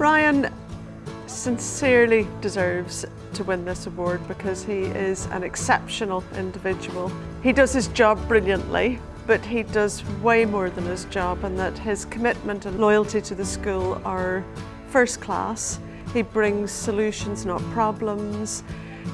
Brian sincerely deserves to win this award because he is an exceptional individual. He does his job brilliantly, but he does way more than his job and that his commitment and loyalty to the school are first class. He brings solutions, not problems.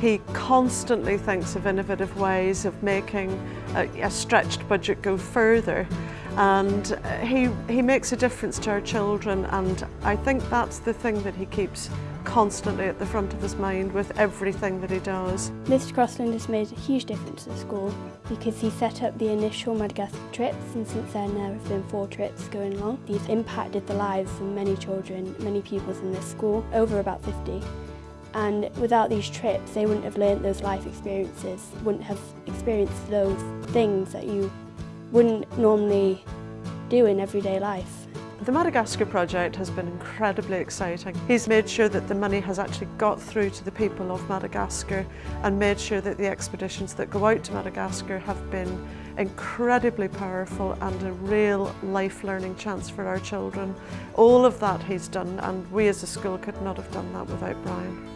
He constantly thinks of innovative ways of making a, a stretched budget go further and uh, he, he makes a difference to our children and I think that's the thing that he keeps constantly at the front of his mind with everything that he does. Mr Crossland has made a huge difference to the school because he set up the initial Madagascar trips and since then there have been four trips going along. He's impacted the lives of many children, many pupils in this school, over about 50 and without these trips they wouldn't have learnt those life experiences, wouldn't have experienced those things that you wouldn't normally do in everyday life. The Madagascar project has been incredibly exciting. He's made sure that the money has actually got through to the people of Madagascar and made sure that the expeditions that go out to Madagascar have been incredibly powerful and a real life learning chance for our children. All of that he's done and we as a school could not have done that without Brian.